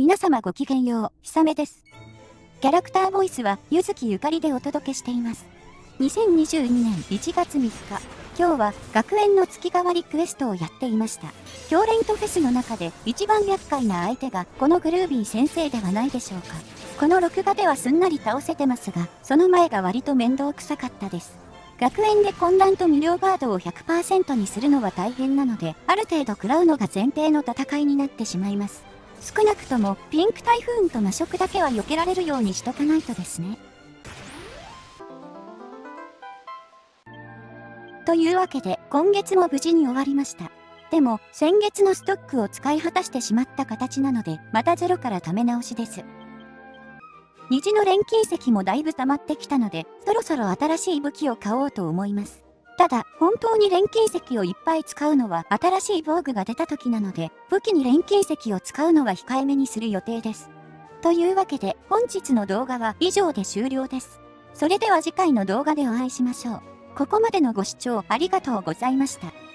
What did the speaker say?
皆様ごきげんよう、ひさめです。キャラクターボイスは、ゆずきゆかりでお届けしています。2022年1月3日、今日は学園の月替わりクエストをやっていました。教練とフェスの中で一番厄介な相手がこのグルービー先生ではないでしょうか。この録画ではすんなり倒せてますが、その前が割と面倒くさかったです。学園で混乱と無料ガードを100%にするのは大変なので、ある程度食らうのが前提の戦いになってしまいます。少なくともピンク台風と魔食だけは避けられるようにしとかないとですね。というわけで今月も無事に終わりました。でも先月のストックを使い果たしてしまった形なのでまたゼロから貯め直しです。虹の錬金石もだいぶ溜まってきたのでそろそろ新しい武器を買おうと思います。ただ、本当に錬金石をいっぱい使うのは新しい防具が出た時なので、武器に錬金石を使うのは控えめにする予定です。というわけで、本日の動画は以上で終了です。それでは次回の動画でお会いしましょう。ここまでのご視聴ありがとうございました。